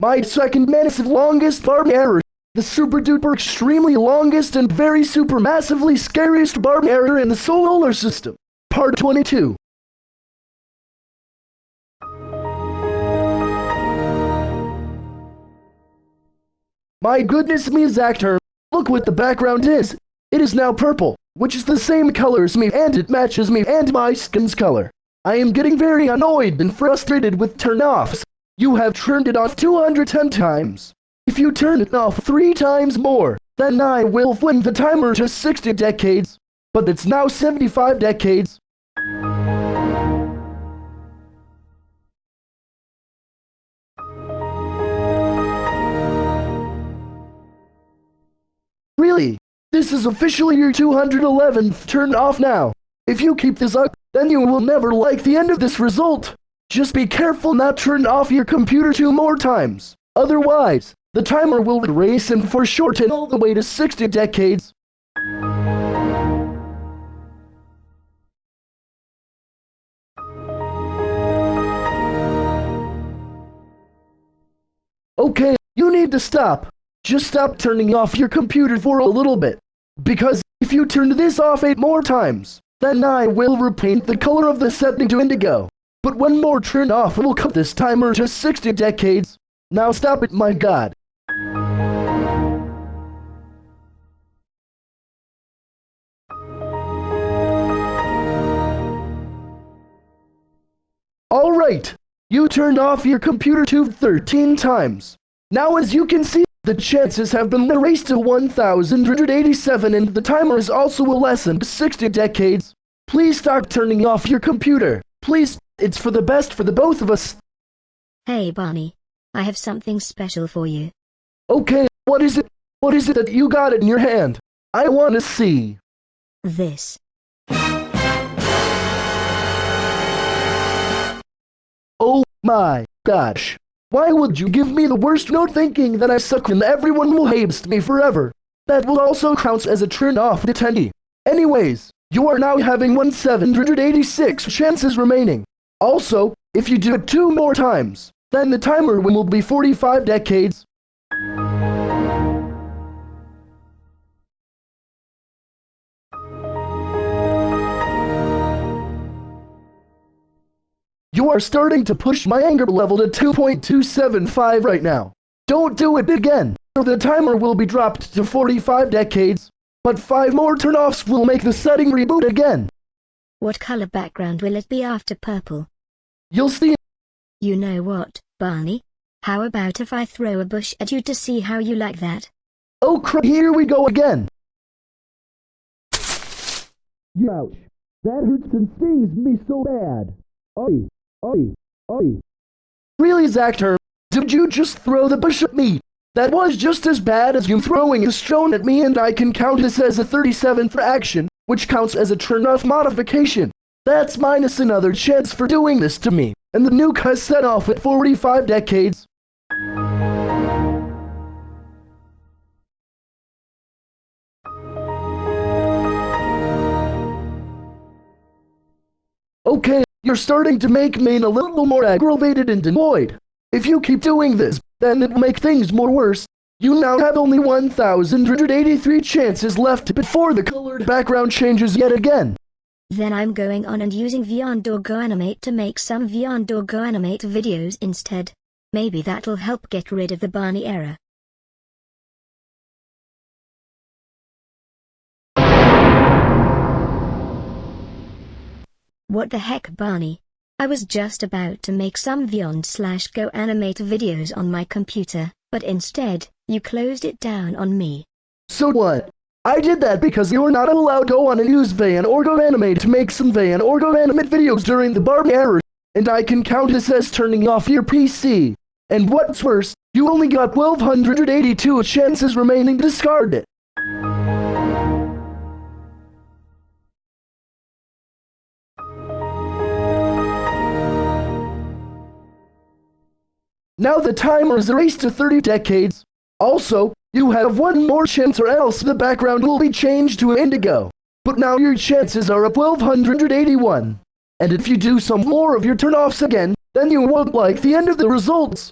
My second massive longest Barney error. The super duper extremely longest and very super massively scariest Barney error in the solar system. Part 22. My goodness me, Zactor. Look what the background is. It is now purple, which is the same color as me and it matches me and my skin's color. I am getting very annoyed and frustrated with turn-offs. You have turned it off 210 times. If you turn it off three times more, then I will win the timer to 60 decades. But it's now 75 decades. Really? This is officially your 211th turn off now. If you keep this up, then you will never like the end of this result. Just be careful not turn off your computer two more times. Otherwise, the timer will erase and foreshorten all the way to 60 decades. Okay, you need to stop. Just stop turning off your computer for a little bit. Because if you turn this off eight more times, then I will repaint the color of the setting to indigo. But one more turn off will cut this timer to 60 decades. Now stop it, my god. Alright, you turned off your computer to 13 times. Now as you can see, the chances have been erased to 1,187 and the timer is also a lessened 60 decades. Please stop turning off your computer. Please, it's for the best for the both of us. Hey Barney, I have something special for you. Okay, what is it? What is it that you got in your hand? I want to see. This. Oh my gosh. Why would you give me the worst note thinking that I suck and everyone will hate me forever? That will also count as a turn off to 10 Anyways, you are now having 1786 chances remaining. Also, if you do it two more times, then the timer will be 45 decades. You are starting to push my anger level to 2.275 right now. Don't do it again, or the timer will be dropped to 45 decades. But five more turnoffs will make the setting reboot again. What color background will it be after purple? You'll see. You know what, Barney? How about if I throw a bush at you to see how you like that? Oh crap, here we go again. Ouch. That hurts and stings me so bad. Oi, oi, oi. Really, Zactor? Did you just throw the bush at me? That was just as bad as you throwing a stone at me and I can count this as a 37th action, which counts as a turn-off modification. That's minus another chance for doing this to me, and the nuke has set off at 45 decades. Okay, you're starting to make me a little more aggravated and annoyed. If you keep doing this, then it will make things more worse. You now have only 1,183 chances left before the colored background changes yet again. Then I'm going on and using Vyond Go Animate to make some Vyond Go Animate videos instead. Maybe that'll help get rid of the Barney error. What the heck Barney? I was just about to make some Vyond slash Go Animate videos on my computer, but instead, you closed it down on me. So what? I did that because you're not allowed to go on and use Vyond or Go Animate to make some Vyond or Go Animate videos during the Barney error, and I can count this as turning off your PC. And what's worse, you only got 1282 chances remaining to discard it. Now the timer is erased to 30 decades. Also, you have one more chance or else the background will be changed to indigo. But now your chances are at 1281. And if you do some more of your turn-offs again, then you won't like the end of the results.